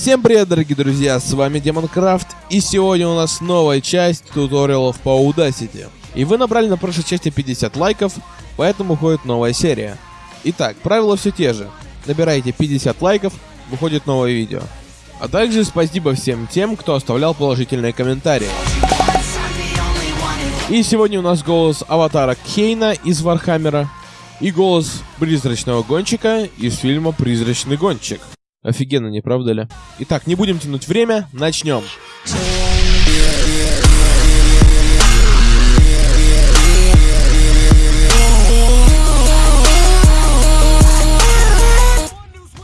Всем привет, дорогие друзья, с вами Демонкрафт, и сегодня у нас новая часть туториалов по Audacity. И вы набрали на прошлой части 50 лайков, поэтому выходит новая серия. Итак, правила все те же. Набираете 50 лайков, выходит новое видео. А также спасибо всем тем, кто оставлял положительные комментарии. И сегодня у нас голос аватара Кейна из Вархаммера и голос призрачного гонщика из фильма «Призрачный гонщик». Офигенно, не правда ли? Итак, не будем тянуть время, начнем.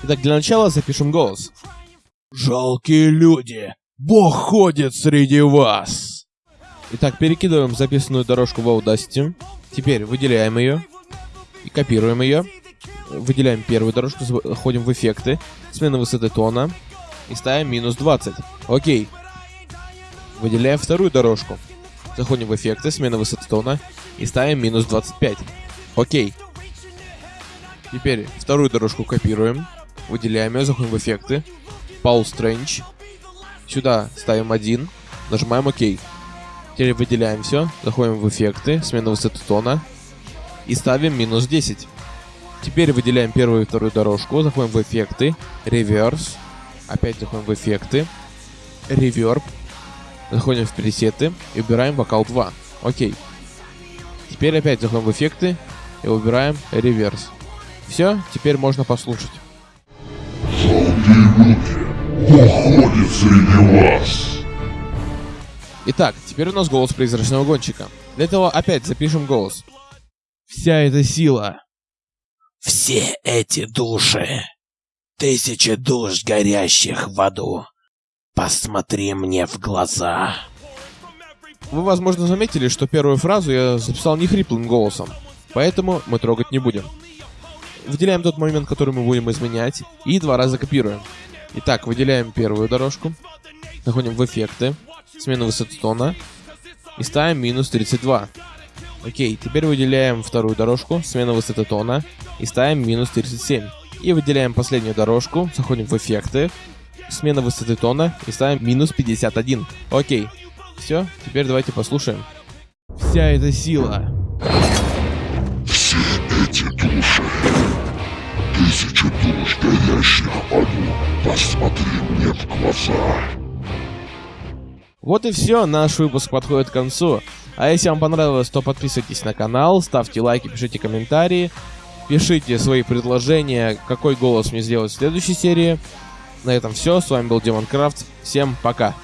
Итак, для начала запишем голос. Жалкие люди, Бог ходит среди вас. Итак, перекидываем записанную дорожку в Audacity. Теперь выделяем ее и копируем ее. Выделяем первую дорожку, заходим в эффекты, смена высоты тона и ставим минус 20. Окей. Выделяем вторую дорожку. Заходим в эффекты, смена высоты тона и ставим минус 25. Окей. Теперь вторую дорожку копируем, выделяем ее, заходим в эффекты, Paul Strange. Сюда ставим 1, нажимаем ОК. Теперь выделяем все, заходим в эффекты, смена высоты тона и ставим минус 10. Теперь выделяем первую и вторую дорожку, заходим в эффекты, реверс, опять заходим в эффекты, реверб, заходим в пресеты и убираем вокал 2. Окей. Теперь опять заходим в эффекты и убираем реверс. Все, теперь можно послушать. среди вас. Итак, теперь у нас голос призрачного гонщика. Для этого опять запишем голос. Вся эта сила. Все эти души. Тысячи душ, горящих в аду. Посмотри мне в глаза. Вы, возможно, заметили, что первую фразу я записал не хриплым голосом, поэтому мы трогать не будем. Выделяем тот момент, который мы будем изменять, и два раза копируем. Итак, выделяем первую дорожку, заходим в эффекты, смена высоты тона, и ставим минус 32. Окей, теперь выделяем вторую дорожку, смена высоты тона, и ставим минус 37. И выделяем последнюю дорожку, заходим в эффекты, смена высоты тона, и ставим минус 51. Окей, все, теперь давайте послушаем. Вся эта сила. Все эти души. Тысячи душ, горящих в аду. Посмотри мне в глаза. Вот и все, наш выпуск подходит к концу. А если вам понравилось, то подписывайтесь на канал, ставьте лайки, пишите комментарии, пишите свои предложения, какой голос мне сделать в следующей серии. На этом все, с вами был Демон Крафт, всем пока.